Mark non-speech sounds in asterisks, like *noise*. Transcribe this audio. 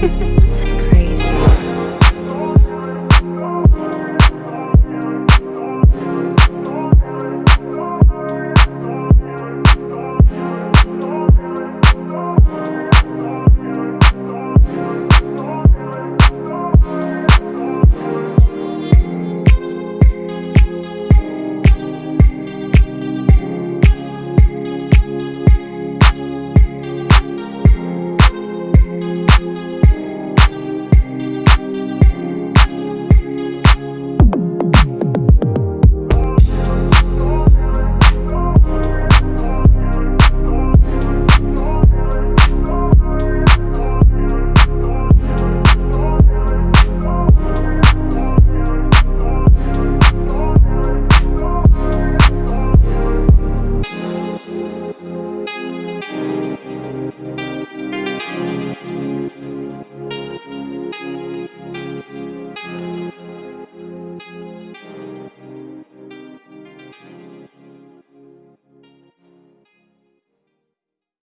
Bye. *laughs*